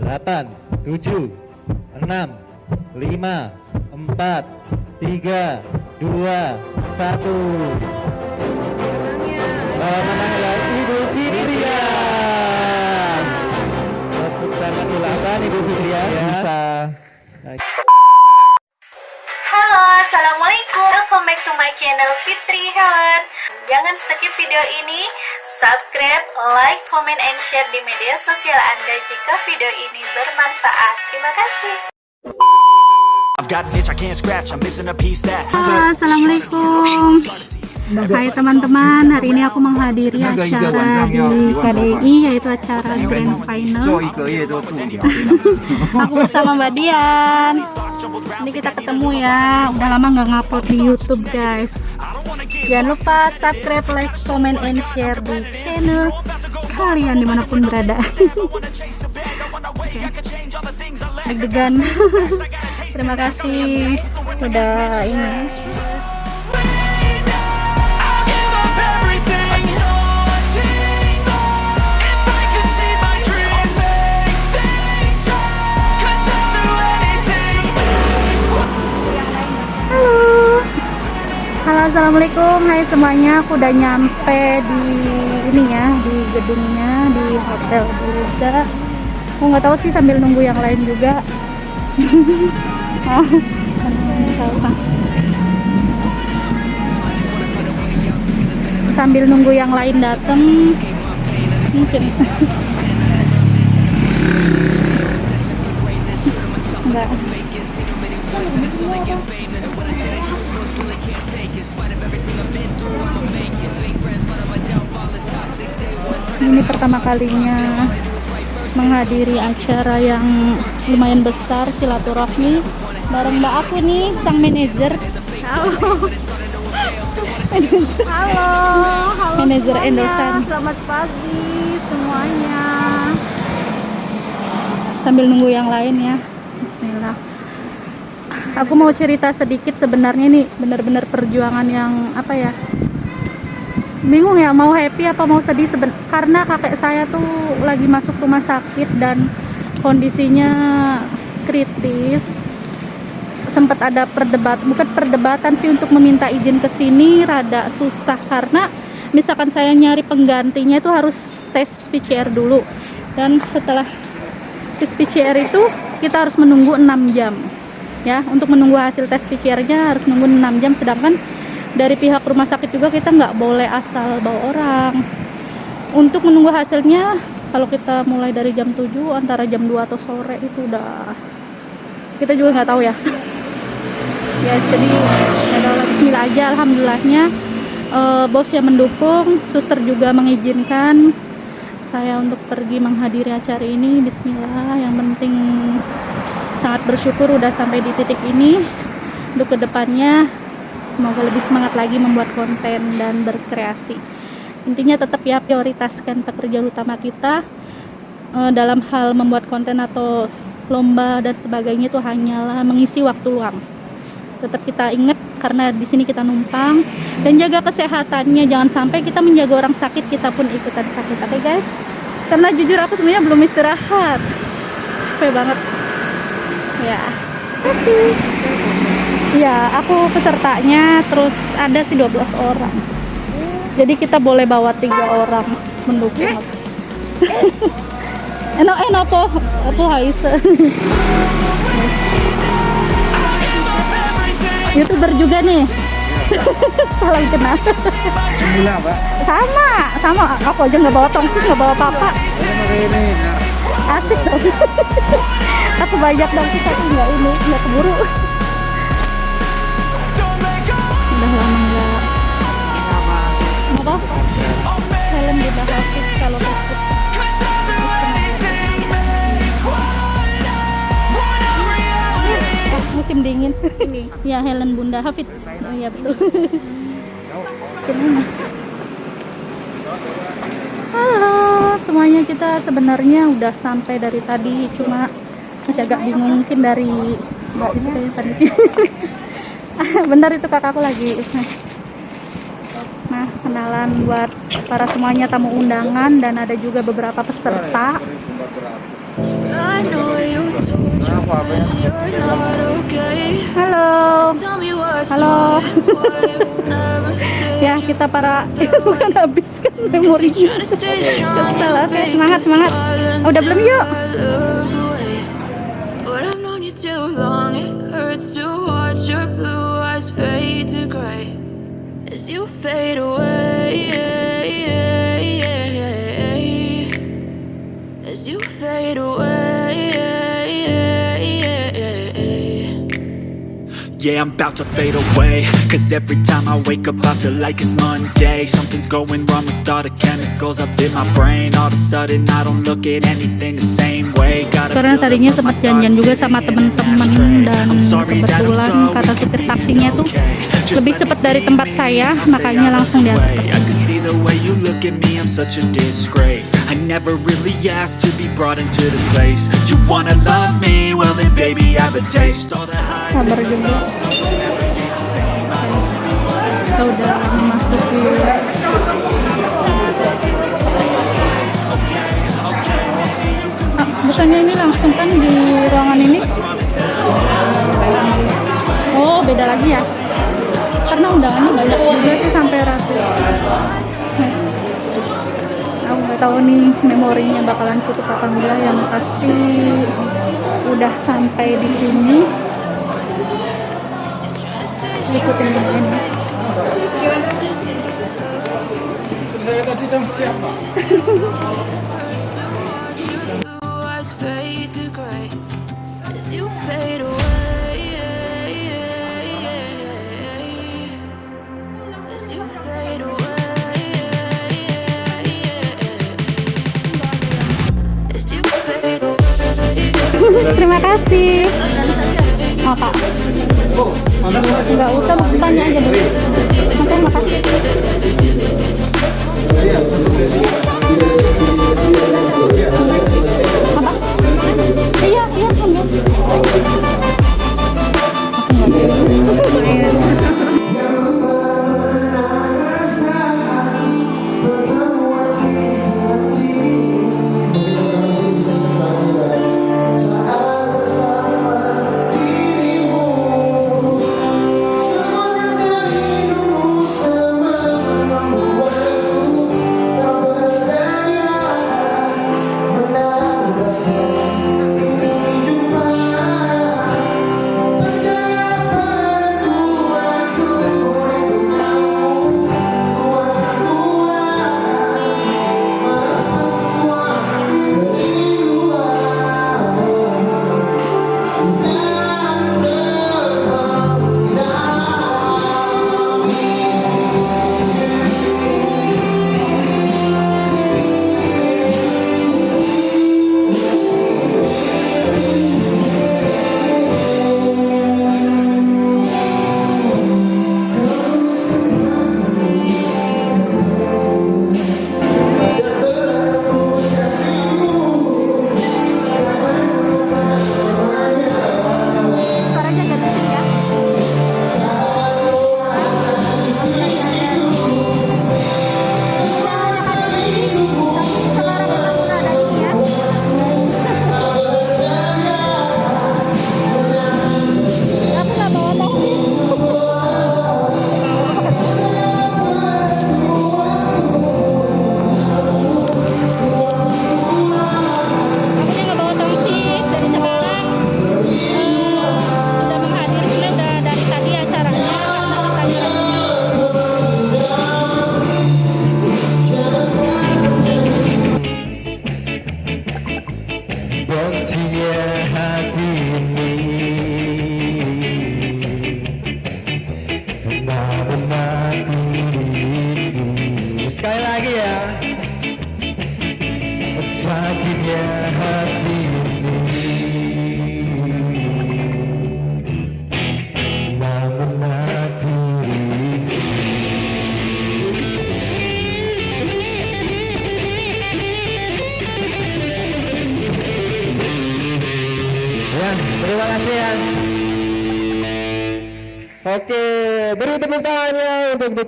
delapan, tujuh, enam, lima, empat, tiga, dua, satu. Pemenang adalah Ibu Fitrian. Tepuk tangan silakan Ibu Fitrian bisa. Halo, Assalamualaikum Welcome back to my channel Fitri Helen Jangan skip video ini Subscribe, like, comment, and share di media sosial Anda jika video ini bermanfaat. Terima kasih. I've got an itch I can't scratch, I'm missing a piece that Halo, Assalamualaikum. Hai teman-teman, hari ini aku menghadiri acara di KDI yaitu acara Grand Final. Aku bersama Mbak Dian. Ini kita ketemu ya, udah lama nggak ngupload di Youtube guys Jangan lupa subscribe, like, comment, and share di channel kalian di mana pun berada. Deg-degan. Terima kasih sudah ini assalamualaikum. Hai semuanya aku udah nyampe di ini ya di gedungnya di hotel Buluga aku nggak tahu sih sambil nunggu yang lain juga. Sambil nunggu yang lain datang mungkin. Enggak ini pertama kalinya menghadiri acara yang lumayan besar silaturahmi bareng mbak aku nih sang manajer halo Halo, halo Manajer. Endosan. Selamat pagi semuanya. sambil nunggu yang lain ya Bismillah aku mau cerita sedikit sebenarnya nih benar-benar perjuangan yang apa ya bingung ya mau happy apa mau sedih? Seben karena kakek saya tuh lagi masuk rumah sakit dan kondisinya kritis. Sempat ada perdebat bukan perdebatan sih untuk meminta izin ke sini rada susah karena misalkan saya nyari penggantinya itu harus tes PCR dulu. Dan setelah tes PCR itu kita harus menunggu 6 jam ya. Untuk menunggu hasil tes PCR-nya harus nunggu 6 jam sedangkan dari pihak rumah sakit juga kita nggak boleh asal bawa orang. Untuk menunggu hasilnya kalau kita mulai dari jam 7 antara jam 2 atau sore itu udah kita juga nggak tahu ya. Ya jadi adalah bismillah aja alhamdulillahnya. Eh, bos yang mendukung suster juga mengizinkan saya untuk pergi menghadiri acara ini. Bismillah yang penting sangat bersyukur udah sampai di titik ini. Untuk ke depannya semoga lebih semangat lagi membuat konten dan berkreasi. Intinya tetap ya prioritaskan pekerjaan utama kita. Eh, dalam hal membuat konten atau lomba dan sebagainya itu hanyalah mengisi waktu luang. Tetap kita ingat karena di sini kita numpang. Dan jaga kesehatannya jangan sampai kita menjaga orang sakit kita pun ikutan sakit. Oke guys? Karena jujur aku sebenarnya belum istirahat. Capek banget. Ya. Kasih ya aku pesertanya terus ada sih 12 orang. Jadi kita boleh bawa tiga orang mendukung. Enak enak apa apa haise. Youtuber juga nih. Salah kenal Bismillah, Pak. sama sama. Aku aja nggak bawa tongsis nggak bawa apa-apa. Ini. asik dong. Aku banyak tongsis tapi nggak ini nggak keburu udah lama nggak apa? Helm di Hafiz kalau pas musim dingin ini ya Helen Bunda Hafid oh iya betul. Halo semuanya. Kita sebenarnya udah sampai dari tadi cuma masih agak bingung mungkin dari mbak itu tadi benar itu kakakku lagi nah perkenalan buat para semuanya tamu undangan dan ada juga beberapa peserta. Halo. Halo. Ya, kita para felt kan habis kan Cause memorinya. you're trying to stay strong Kesel, and oke. fake Semangat, semangat. Oh, udah belum yuk? Fade away. As you fade away. Yeah, I'm about to fade away. Cause every time I wake up I feel like it's Monday. Something's going wrong with all the chemicals up in my brain. All of a sudden I don't look at anything the same way. Gotta Karena tadinya sempat my janjian juga sama temen-temen dan kebetulan kata supir taksinya tuh lebih cepat dari tempat saya, makanya langsung diantar Sabar juga. Kita udah you can ah, bukannya ini langsung kan di ruangan ini? Oh, beda lagi ya? Karena undangannya banyak juga sih sampai ratusan. Aku nggak tahu nih memorinya bakalan cukup apa enggak yang pasti udah sampai di sini ikutin ini fade to gray as you fade away. terima kasih. Oh pak. Nggak usah mau tanya aja dulu. Oke, makasih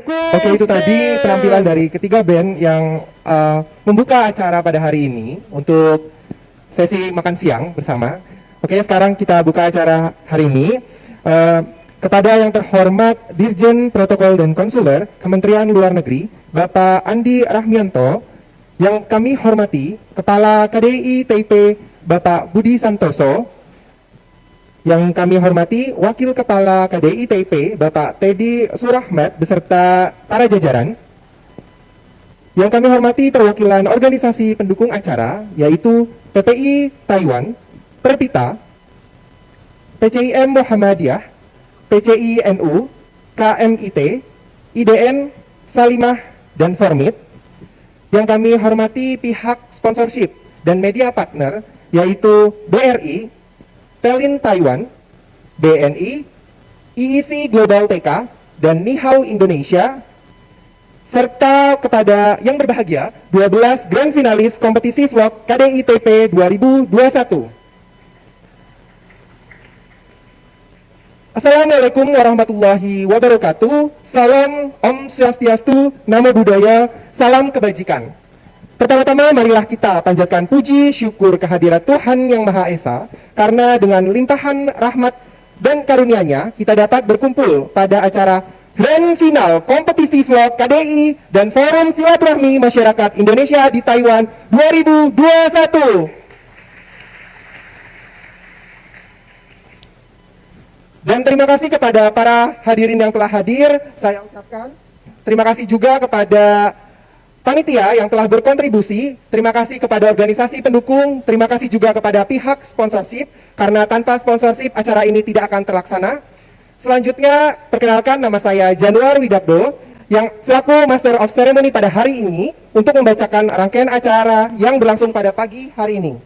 Oke itu tadi penampilan dari ketiga band yang uh, membuka acara pada hari ini untuk sesi makan siang bersama. Oke sekarang kita buka acara hari ini Uh, kepada yang terhormat Dirjen Protokol dan Konsuler Kementerian Luar Negeri Bapak Andi Rahmianto yang kami hormati Kepala KDI TIP Bapak Budi Santoso yang kami hormati Wakil Kepala KDI TIP Bapak Teddy Surahmat beserta para jajaran. Yang kami hormati perwakilan organisasi pendukung acara yaitu PPI Taiwan, Perpita, PCIM Muhammadiyah, PCI NU, KMIT, IDN, Salimah, dan Formit. Yang kami hormati pihak sponsorship dan media partner yaitu BRI, Telin Taiwan, BNI, IIC Global TK, dan Nihau Indonesia, serta kepada yang berbahagia 12 grand finalis kompetisi vlog KDITP 2021. Assalamualaikum warahmatullahi wabarakatuh. Salam Om Swastiastu, Namo Buddhaya, salam kebajikan. Pertama-tama marilah kita panjatkan puji syukur kehadirat Tuhan Yang Maha Esa karena dengan limpahan rahmat dan karunia-Nya kita dapat berkumpul pada acara Grand Final Kompetisi Vlog KDI dan Forum Silaturahmi Masyarakat Indonesia di Taiwan 2021. Dan terima kasih kepada para hadirin yang telah hadir, saya ucapkan. Terima kasih juga kepada panitia yang telah berkontribusi. Terima kasih kepada organisasi pendukung. Terima kasih juga kepada pihak sponsorship, karena tanpa sponsorship acara ini tidak akan terlaksana. Selanjutnya, perkenalkan nama saya Januar Widakdo, yang selaku Master of Ceremony pada hari ini untuk membacakan rangkaian acara yang berlangsung pada pagi hari ini.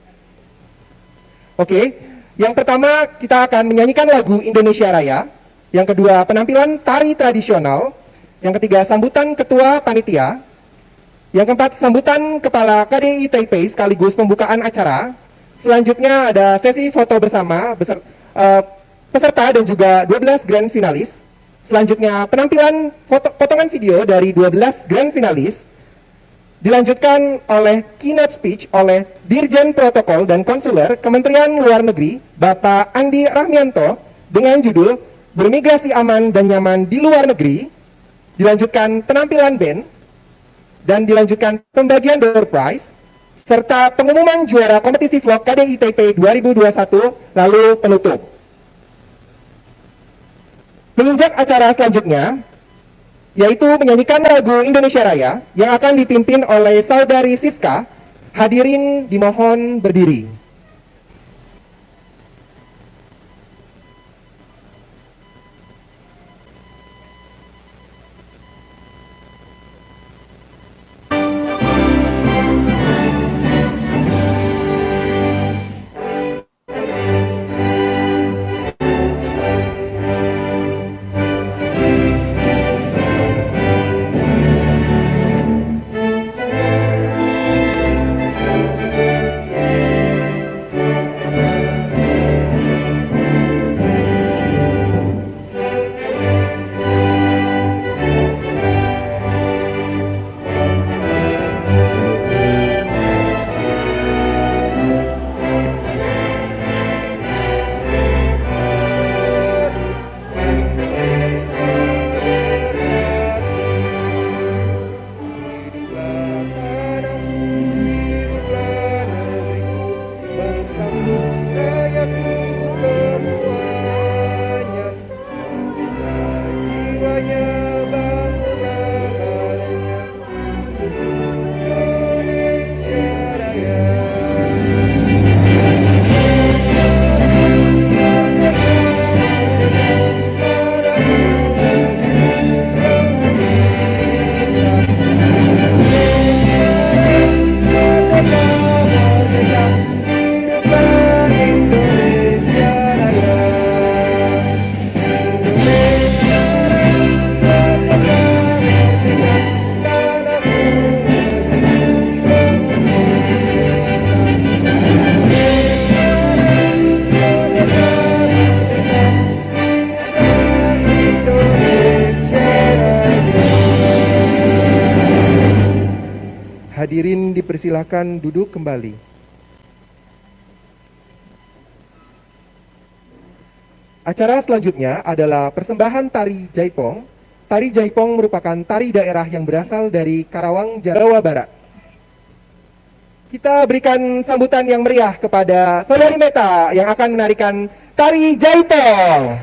Oke, yang pertama, kita akan menyanyikan lagu Indonesia Raya. Yang kedua, penampilan tari tradisional. Yang ketiga, sambutan ketua panitia. Yang keempat, sambutan kepala KDI Taipei sekaligus pembukaan acara. Selanjutnya ada sesi foto bersama beser, uh, peserta dan juga 12 grand finalis. Selanjutnya penampilan foto, potongan video dari 12 grand finalis dilanjutkan oleh keynote speech oleh Dirjen Protokol dan Konsuler Kementerian Luar Negeri Bapak Andi Rahmianto dengan judul Bermigrasi Aman dan Nyaman di Luar Negeri dilanjutkan penampilan band dan dilanjutkan pembagian door prize serta pengumuman juara kompetisi vlog KDITP 2021 lalu penutup. Menginjak acara selanjutnya, yaitu menyanyikan lagu Indonesia Raya yang akan dipimpin oleh saudari Siska. Hadirin dimohon berdiri. Dipersilakan duduk kembali. Acara selanjutnya adalah persembahan tari Jaipong. Tari Jaipong merupakan tari daerah yang berasal dari Karawang, Jawa Barat. Kita berikan sambutan yang meriah kepada Saudari Meta yang akan menarikan tari Jaipong.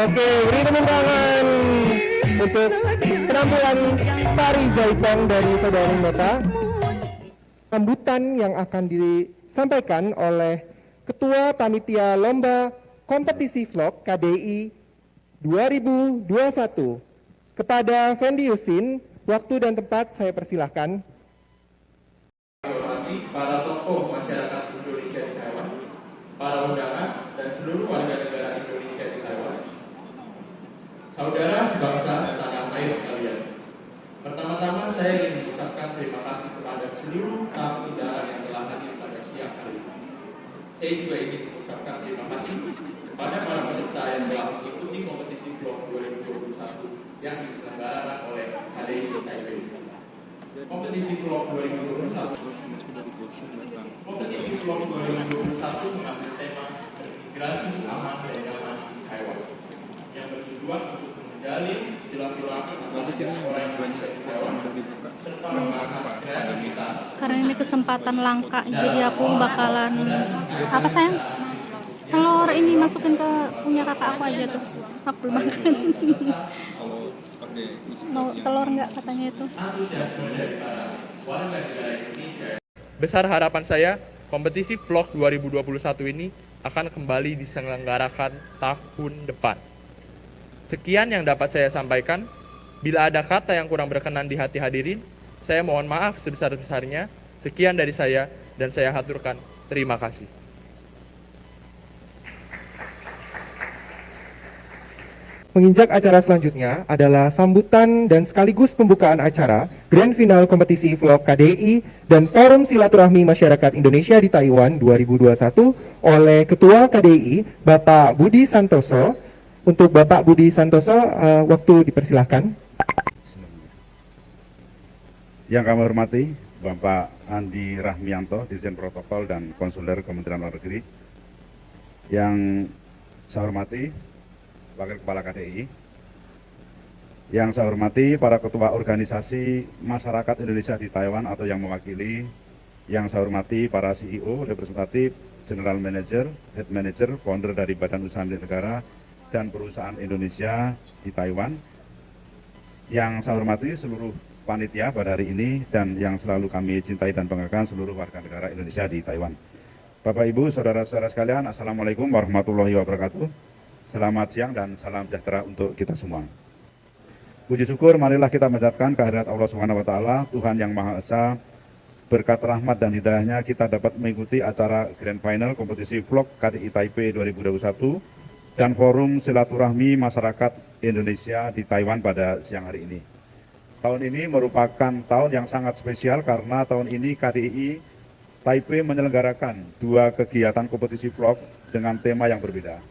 Oke, beri tepuk tangan untuk penampilan tari jaipong dari saudari Meta. Sambutan yang akan disampaikan oleh Ketua Panitia Lomba Kompetisi Vlog KDI 2021. Kepada Fendi Yusin, waktu dan tempat saya persilahkan. para tokoh masyarakat Indonesia di Taiwan, para undangan, dan seluruh warga negara Indonesia di Taiwan. Saudara sebangsa tanah air sekalian, pertama-tama saya ingin mengucapkan terima kasih kepada seluruh tamu undangan yang telah hadir pada siang hari ini. Saya juga ingin mengucapkan terima kasih kepada para peserta yang telah mengikuti kompetisi vlog 2021 yang diselenggarakan oleh HDI Taipei. Kompetisi vlog 2021 Kompetisi vlog 2021 mengambil tema Imigrasi Aman dan Nyaman di Taiwan yang bertujuan untuk menjalin silaturahmi antara orang serta karena ini kesempatan langka jadi aku bakalan apa sayang? telur ini masukin ke punya kakak aku aja tuh. Aku belum makan. mau telur nggak katanya itu? Besar harapan saya, kompetisi vlog 2021 ini akan kembali diselenggarakan tahun depan. Sekian yang dapat saya sampaikan. Bila ada kata yang kurang berkenan di hati hadirin, saya mohon maaf sebesar-besarnya. Sekian dari saya dan saya haturkan terima kasih. Menginjak acara selanjutnya adalah sambutan dan sekaligus pembukaan acara Grand Final Kompetisi Vlog KDI dan Forum Silaturahmi Masyarakat Indonesia di Taiwan 2021 oleh Ketua KDI Bapak Budi Santoso. Untuk Bapak Budi Santoso, eh, waktu dipersilahkan. Yang kami hormati Bapak Andi Rahmianto, Dirjen Protokol dan Konsuler Kementerian Luar Negeri. Yang saya hormati Wakil Kepala KDI. Yang saya hormati para ketua organisasi masyarakat Indonesia di Taiwan atau yang mewakili. Yang saya hormati para CEO, representatif, General Manager, Head Manager, Founder dari Badan Usaha Milik Negara dan perusahaan Indonesia di Taiwan. Yang saya hormati seluruh panitia pada hari ini dan yang selalu kami cintai dan banggakan seluruh warga negara Indonesia di Taiwan. Bapak Ibu, saudara-saudara sekalian, Assalamualaikum warahmatullahi wabarakatuh. Selamat siang dan salam sejahtera untuk kita semua. Puji syukur, marilah kita mengucapkan kehadirat Allah Subhanahu wa taala, Tuhan yang Maha Esa. Berkat rahmat dan hidayahnya kita dapat mengikuti acara Grand Final kompetisi vlog KDI Taipei 2021 dan Forum Silaturahmi Masyarakat Indonesia di Taiwan pada siang hari ini. Tahun ini merupakan tahun yang sangat spesial karena tahun ini KDI Taipei menyelenggarakan dua kegiatan kompetisi vlog dengan tema yang berbeda.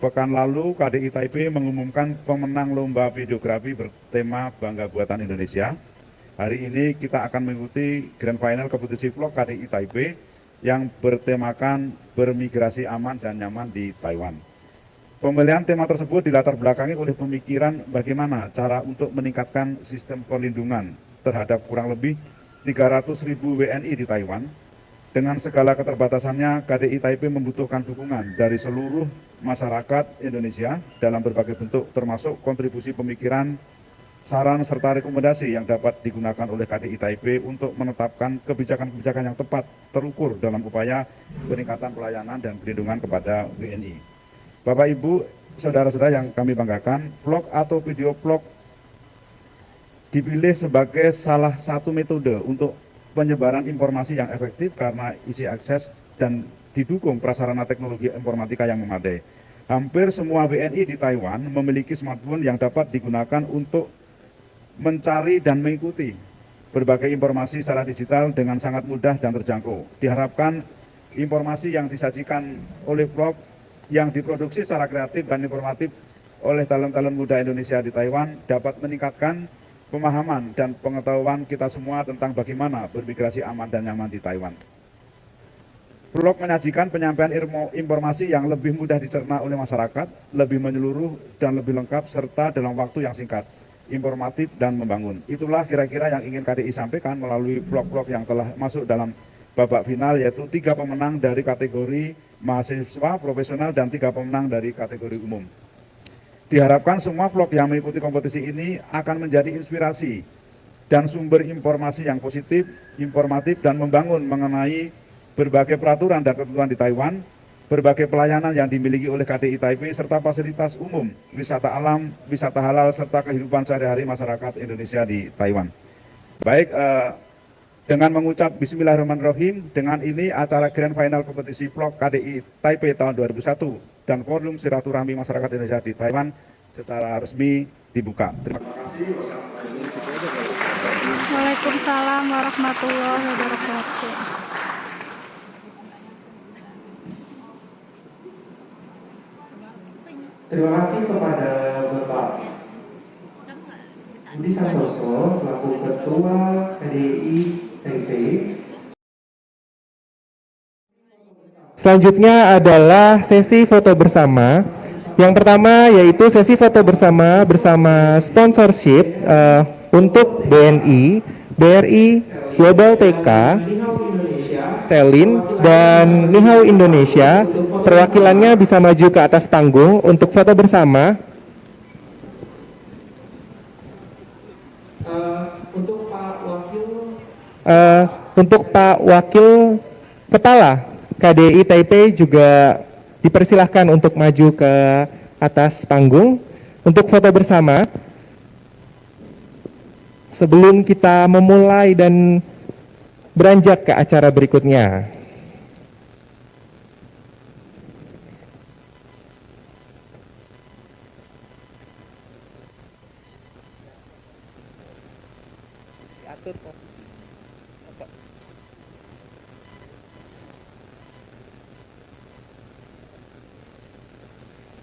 Pekan lalu KDI Taipei mengumumkan pemenang lomba videografi bertema Bangga Buatan Indonesia. Hari ini kita akan mengikuti Grand Final kompetisi vlog KDI Taipei yang bertemakan bermigrasi aman dan nyaman di Taiwan. Pemilihan tema tersebut dilatar belakangi oleh pemikiran bagaimana cara untuk meningkatkan sistem perlindungan terhadap kurang lebih 300 ribu WNI di Taiwan. Dengan segala keterbatasannya, KDI Taipei membutuhkan dukungan dari seluruh masyarakat Indonesia dalam berbagai bentuk termasuk kontribusi pemikiran, saran serta rekomendasi yang dapat digunakan oleh KDI Taipei untuk menetapkan kebijakan-kebijakan yang tepat terukur dalam upaya peningkatan pelayanan dan perlindungan kepada WNI. Bapak Ibu, saudara-saudara yang kami banggakan, vlog atau video vlog dipilih sebagai salah satu metode untuk penyebaran informasi yang efektif karena isi akses dan didukung prasarana teknologi informatika yang memadai. Hampir semua WNI di Taiwan memiliki smartphone yang dapat digunakan untuk mencari dan mengikuti berbagai informasi secara digital dengan sangat mudah dan terjangkau. Diharapkan informasi yang disajikan oleh vlog yang diproduksi secara kreatif dan informatif oleh talent-talent muda Indonesia di Taiwan dapat meningkatkan pemahaman dan pengetahuan kita semua tentang bagaimana bermigrasi aman dan nyaman di Taiwan. Vlog menyajikan penyampaian informasi yang lebih mudah dicerna oleh masyarakat, lebih menyeluruh dan lebih lengkap serta dalam waktu yang singkat, informatif dan membangun. Itulah kira-kira yang ingin KDI sampaikan melalui vlog-vlog yang telah masuk dalam babak final yaitu tiga pemenang dari kategori mahasiswa profesional dan tiga pemenang dari kategori umum. Diharapkan semua vlog yang mengikuti kompetisi ini akan menjadi inspirasi dan sumber informasi yang positif, informatif, dan membangun mengenai berbagai peraturan dan ketentuan di Taiwan berbagai pelayanan yang dimiliki oleh KDI Taipei serta fasilitas umum, wisata alam, wisata halal serta kehidupan sehari-hari masyarakat Indonesia di Taiwan. Baik, eh, dengan mengucap Bismillahirrahmanirrahim, dengan ini acara Grand Final Kompetisi Vlog KDI Taipei tahun 2001 dan Forum Silaturahmi Masyarakat Indonesia di Taiwan secara resmi dibuka. Terima kasih. Waalaikumsalam warahmatullahi wabarakatuh. Terima kasih kepada Bapak Budi Santoso selaku Ketua KDI Selanjutnya adalah sesi foto bersama. Yang pertama yaitu sesi foto bersama bersama sponsorship uh, untuk BNI, BRI, Global TK, Telin, dan Nihau Indonesia. Perwakilannya bisa maju ke atas panggung untuk foto bersama. Uh, untuk Pak Wakil Kepala KDI Taipei juga dipersilahkan untuk maju ke atas panggung untuk foto bersama. Sebelum kita memulai dan beranjak ke acara berikutnya.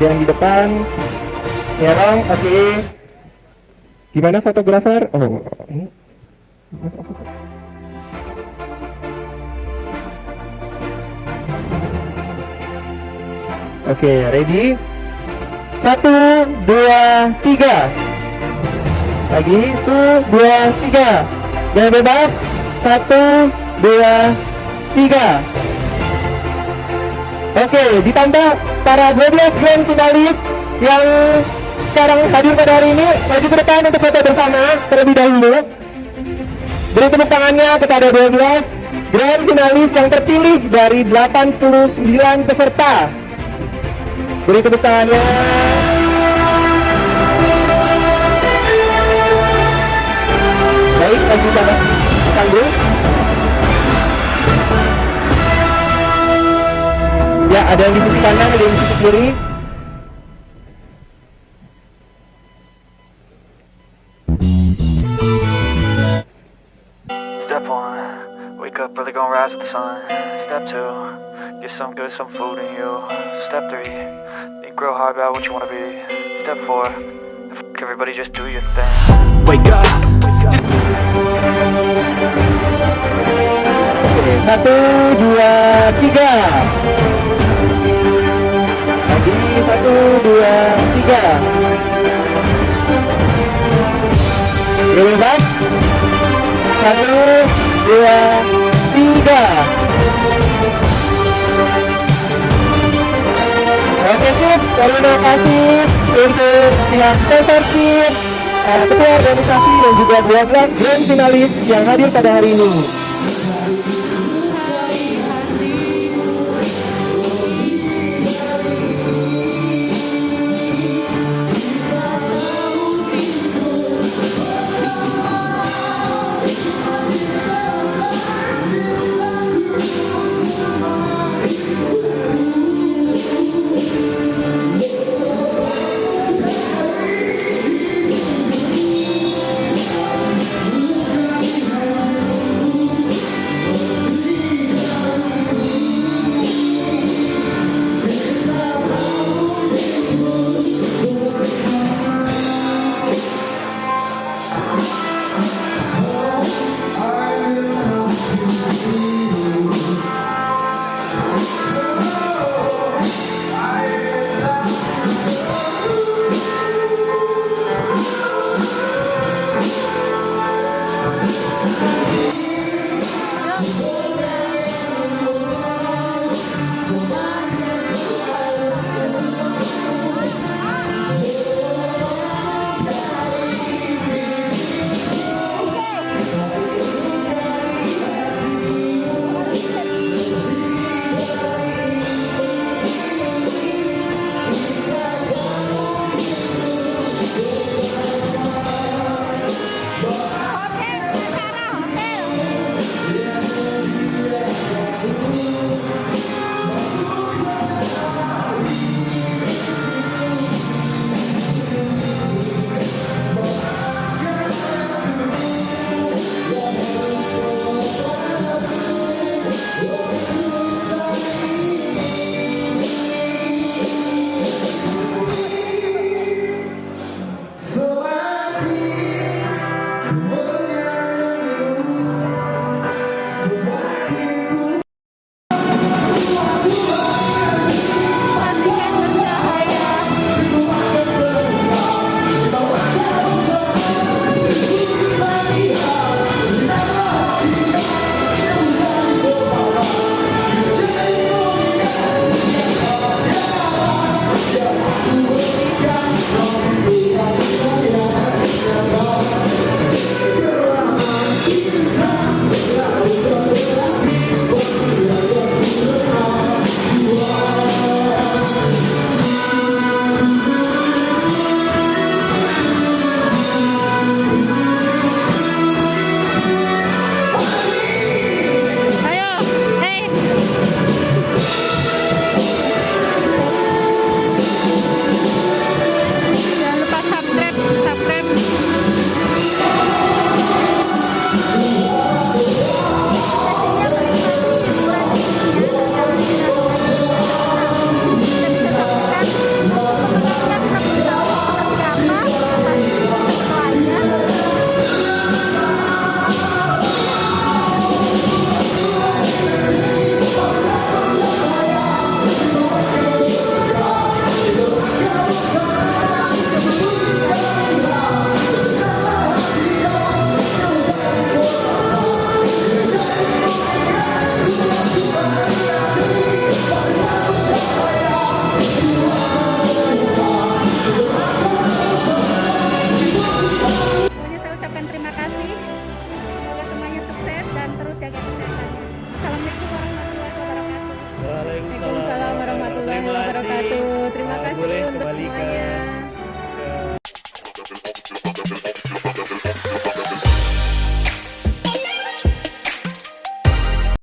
ada yang di depan Nyerong, oke okay. gimana fotografer oh ini Oke, okay, ready? Satu, dua, tiga. Lagi, satu, dua, tiga. Jangan bebas. Satu, dua, tiga. Oke, ditambah para 12 grand finalis yang sekarang hadir pada hari ini maju ke depan untuk foto bersama terlebih dahulu. Beri tepuk tangannya kepada 12 grand finalis yang terpilih dari 89 peserta. Beri tepuk tangannya. Baik, maju ke atas panggung. Ya, ada yang di sisi kanan, ada yang di sisi kiri. Step one, wake up early, gonna rise with the sun. Step two, get some good, some food in you. Step three, think real hard about what you wanna be. Step four, everybody just do your thing. Wake up. Oke, satu, dua, tiga. Satu, dua, tiga. Bebas. Satu, dua, tiga. Oke sip, terima kasih untuk pihak sponsorship, eh, ketua organisasi dan juga 12 grand finalis yang hadir pada hari ini.